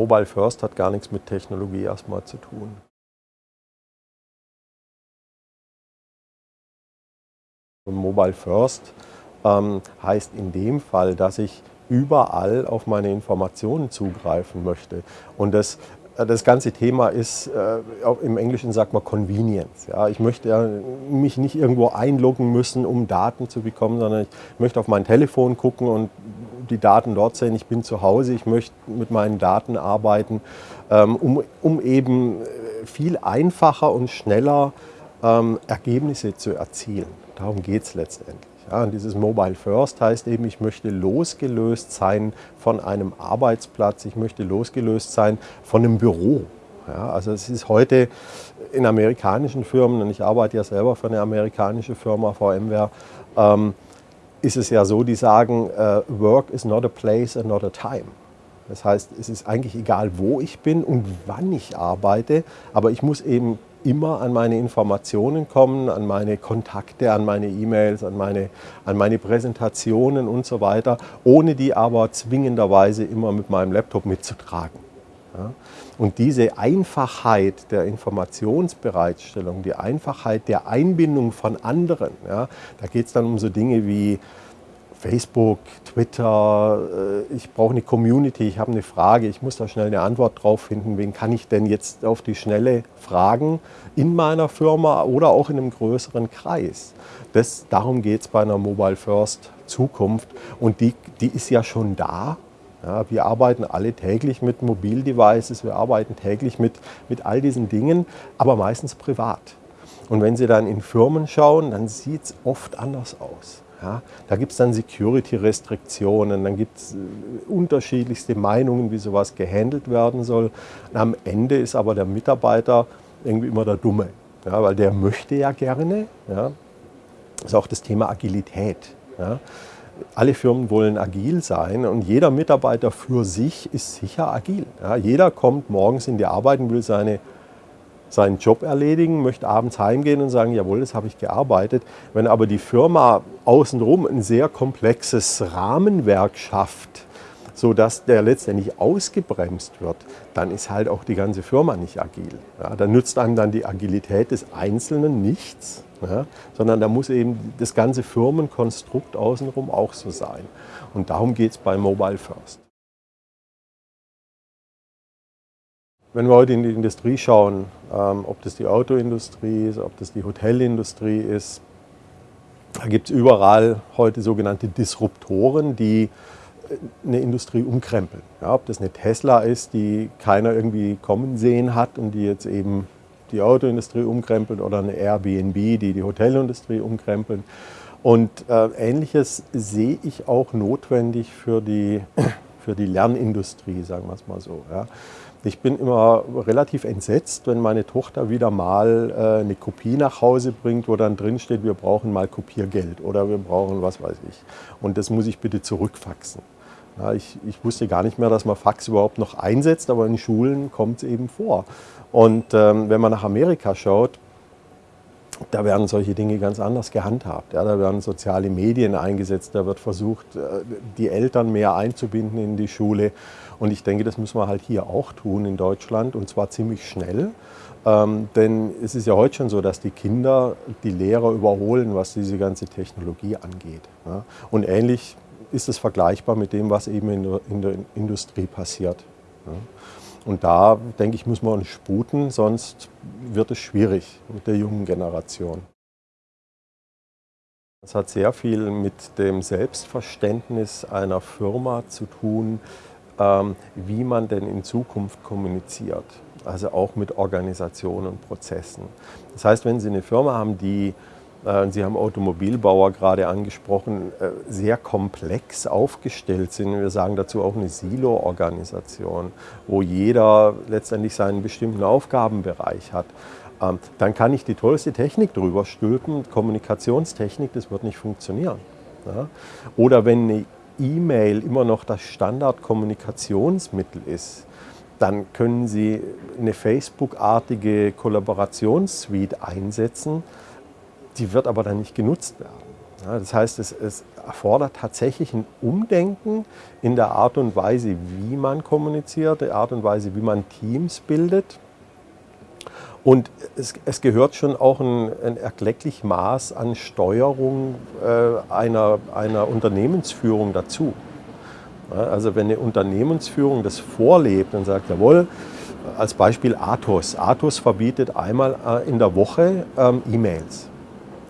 Mobile First hat gar nichts mit Technologie erstmal zu tun. Mobile First ähm, heißt in dem Fall, dass ich überall auf meine Informationen zugreifen möchte. Und das, das ganze Thema ist, äh, im Englischen sagt man Convenience. Ja. Ich möchte mich nicht irgendwo einloggen müssen, um Daten zu bekommen, sondern ich möchte auf mein Telefon gucken und die Daten dort sehen. Ich bin zu Hause, ich möchte mit meinen Daten arbeiten, ähm, um, um eben äh, viel einfacher und schneller ähm, Ergebnisse zu erzielen. Darum geht es letztendlich. Ja, und dieses Mobile First heißt eben, ich möchte losgelöst sein von einem Arbeitsplatz, ich möchte losgelöst sein von einem Büro. Ja, also es ist heute in amerikanischen Firmen, und ich arbeite ja selber für eine amerikanische Firma, VMware, ähm, ist es ja so, die sagen, uh, Work is not a place and not a time. Das heißt, es ist eigentlich egal, wo ich bin und wann ich arbeite, aber ich muss eben immer an meine Informationen kommen, an meine Kontakte, an meine E-Mails, an meine, an meine Präsentationen und so weiter, ohne die aber zwingenderweise immer mit meinem Laptop mitzutragen. Ja? Und diese Einfachheit der Informationsbereitstellung, die Einfachheit der Einbindung von anderen, ja, da geht es dann um so Dinge wie Facebook, Twitter, äh, ich brauche eine Community, ich habe eine Frage, ich muss da schnell eine Antwort drauf finden, wen kann ich denn jetzt auf die Schnelle fragen in meiner Firma oder auch in einem größeren Kreis. Das, darum geht es bei einer Mobile First Zukunft und die, die ist ja schon da. Ja, wir arbeiten alle täglich mit Mobildevices, wir arbeiten täglich mit, mit all diesen Dingen, aber meistens privat. Und wenn Sie dann in Firmen schauen, dann sieht es oft anders aus. Ja, da gibt es dann Security-Restriktionen, dann gibt es äh, unterschiedlichste Meinungen, wie sowas gehandelt werden soll. Und am Ende ist aber der Mitarbeiter irgendwie immer der Dumme, ja, weil der möchte ja gerne. Ja. Das ist auch das Thema Agilität. Ja. Alle Firmen wollen agil sein und jeder Mitarbeiter für sich ist sicher agil. Ja. Jeder kommt morgens in die Arbeit und will seine seinen Job erledigen, möchte abends heimgehen und sagen, jawohl, das habe ich gearbeitet. Wenn aber die Firma außenrum ein sehr komplexes Rahmenwerk schafft, sodass der letztendlich ausgebremst wird, dann ist halt auch die ganze Firma nicht agil. Ja, da nützt einem dann die Agilität des Einzelnen nichts, ja, sondern da muss eben das ganze Firmenkonstrukt außenrum auch so sein. Und darum geht es bei Mobile First. Wenn wir heute in die Industrie schauen, ähm, ob das die Autoindustrie ist, ob das die Hotelindustrie ist, da gibt es überall heute sogenannte Disruptoren, die äh, eine Industrie umkrempeln. Ja, ob das eine Tesla ist, die keiner irgendwie kommen sehen hat und die jetzt eben die Autoindustrie umkrempelt oder eine Airbnb, die die Hotelindustrie umkrempeln. Und äh, Ähnliches sehe ich auch notwendig für die, für die Lernindustrie, sagen wir es mal so. Ja. Ich bin immer relativ entsetzt, wenn meine Tochter wieder mal äh, eine Kopie nach Hause bringt, wo dann drin steht, wir brauchen mal Kopiergeld oder wir brauchen was weiß ich. Und das muss ich bitte zurückfaxen. Ich, ich, wusste gar nicht mehr, dass man Fax überhaupt noch einsetzt, aber in Schulen kommt es eben vor. Und ähm, wenn man nach Amerika schaut, da werden solche Dinge ganz anders gehandhabt. Ja, da werden soziale Medien eingesetzt, da wird versucht, äh, die Eltern mehr einzubinden in die Schule. Und ich denke, das müssen wir halt hier auch tun in Deutschland und zwar ziemlich schnell. Ähm, denn es ist ja heute schon so, dass die Kinder die Lehrer überholen, was diese ganze Technologie angeht. Ja. Und ähnlich ist es vergleichbar mit dem, was eben in der, in der Industrie passiert. Ja. Und da, denke ich, muss man uns sputen, sonst wird es schwierig mit der jungen Generation. Das hat sehr viel mit dem Selbstverständnis einer Firma zu tun, ähm, wie man denn in Zukunft kommuniziert. Also auch mit Organisationen und Prozessen. Das heißt, wenn Sie eine Firma haben, die Sie haben Automobilbauer gerade angesprochen, äh, sehr komplex aufgestellt sind. Wir sagen dazu auch eine Silo-Organisation, wo jeder letztendlich seinen bestimmten Aufgabenbereich hat. Ähm, dann kann ich die tollste Technik drüber stülpen, Kommunikationstechnik, das wird nicht funktionieren. Oder wenn eine E-Mail immer noch das Standardkommunikationsmittel ist, dann können Sie eine Facebook-artige Kollaborationssuite einsetzen, die wird aber dann nicht genutzt werden. Ja, das heißt, es, es, erfordert tatsächlich ein Umdenken in der Art und Weise, wie man kommuniziert, der Art und Weise, wie man Teams bildet. Und es, es gehört schon auch ein, ein erklecklich Maß an Steuerung äh, einer, einer Unternehmensführung dazu. Ja, also wenn eine Unternehmensführung das vorlebt und sagt, jawohl, als Beispiel Athos. Athos verbietet einmal äh, in der Woche ähm, E-Mails.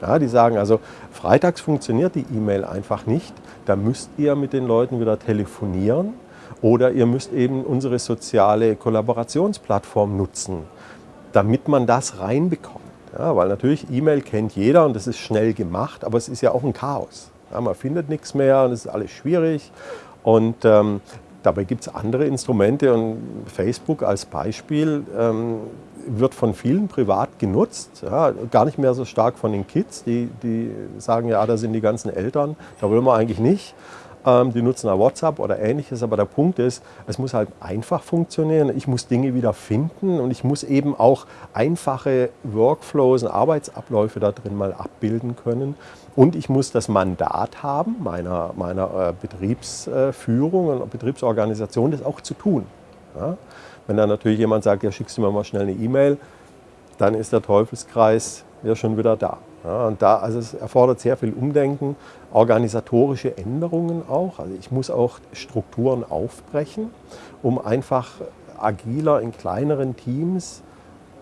Ja, die sagen also, freitags funktioniert die E-Mail einfach nicht, da müsst ihr mit den Leuten wieder telefonieren oder ihr müsst eben unsere soziale Kollaborationsplattform nutzen, damit man das reinbekommt. Ja, weil natürlich E-Mail kennt jeder und das ist schnell gemacht, aber es ist ja auch ein Chaos. Ja, man findet nichts mehr und es ist alles schwierig. Und ähm, Dabei gibt es andere Instrumente und Facebook als Beispiel ähm, wird von vielen privat genutzt, ja, gar nicht mehr so stark von den Kids, die, die sagen, ja, da sind die ganzen Eltern, da wollen wir eigentlich nicht. Ähm, die nutzen auch WhatsApp oder ähnliches, aber der Punkt ist, es muss halt einfach funktionieren. Ich muss Dinge wieder finden und ich muss eben auch einfache Workflows und Arbeitsabläufe da drin mal abbilden können. Und ich muss das Mandat haben, meiner, meiner äh, Betriebsführung und Betriebsorganisation, das auch zu tun. Ja? Wenn dann natürlich jemand sagt, ja, schickst du mir mal schnell eine E-Mail, dann ist der Teufelskreis ja schon wieder da. Ja, und da, also es erfordert sehr viel Umdenken, organisatorische Änderungen auch. Also ich muss auch Strukturen aufbrechen, um einfach agiler in kleineren Teams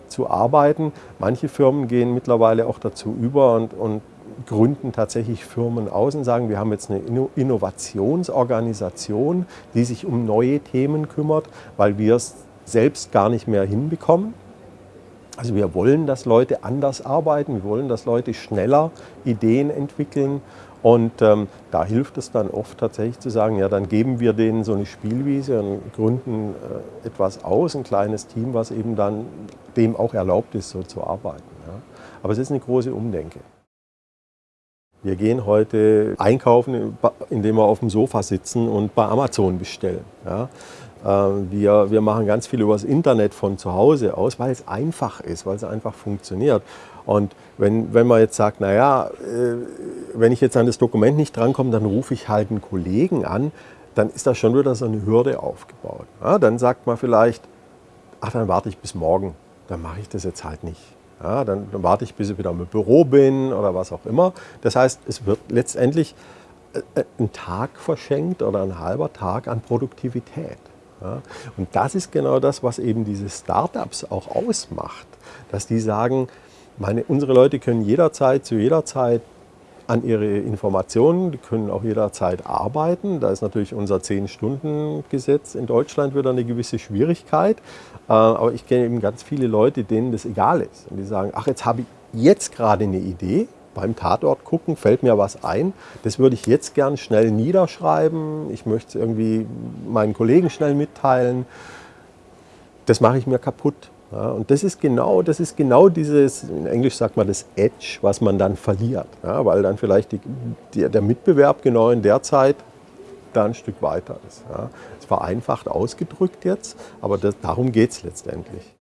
zu arbeiten. Manche Firmen gehen mittlerweile auch dazu über und, und gründen tatsächlich Firmen aus und sagen, wir haben jetzt eine Innovationsorganisation, die sich um neue Themen kümmert, weil wir es selbst gar nicht mehr hinbekommen. Also wir wollen, dass Leute anders arbeiten, wir wollen, dass Leute schneller Ideen entwickeln und ähm, da hilft es dann oft tatsächlich zu sagen, ja dann geben wir denen so eine Spielwiese und gründen äh, etwas aus, ein kleines Team, was eben dann dem auch erlaubt ist, so zu arbeiten. Ja. Aber es ist eine große Umdenke. Wir gehen heute einkaufen, indem wir auf dem Sofa sitzen und bei Amazon bestellen. Ja. Ähm, wir, wir machen ganz viel über das Internet von zu Hause aus, weil es einfach ist, weil es einfach funktioniert. Und wenn, wenn man jetzt sagt, naja, äh, wenn ich jetzt an das Dokument nicht drankomme, dann rufe ich halt einen Kollegen an, dann ist da schon wieder so eine Hürde aufgebaut. Ja, dann sagt man vielleicht, ach, dann warte ich bis morgen, dann mache ich das jetzt halt nicht. Ja, dann, dann, warte ich, bis ich wieder im Büro bin oder was auch immer. Das heißt, es wird letztendlich äh, ein Tag verschenkt oder ein halber Tag an Produktivität. Ja, und das ist genau das, was eben diese Startups auch ausmacht, dass die sagen, meine, unsere Leute können jederzeit, zu jeder Zeit an ihre Informationen, die können auch jederzeit arbeiten. Da ist natürlich unser 10-Stunden-Gesetz in Deutschland wieder eine gewisse Schwierigkeit. Äh, aber ich kenne eben ganz viele Leute, denen das egal ist. Und die sagen, ach, jetzt habe ich jetzt gerade eine Idee, beim Tatort gucken, fällt mir was ein. Das würde ich jetzt gern schnell niederschreiben. Ich möchte es irgendwie meinen Kollegen schnell mitteilen. Das mache ich mir kaputt. Ja, und das ist genau, das ist genau dieses, in Englisch sagt man das Edge, was man dann verliert. Ja, weil dann vielleicht die, die, der Mitbewerb genau in der Zeit da ein Stück weiter ist. Ja. Es vereinfacht ausgedrückt jetzt, aber das, darum geht es letztendlich.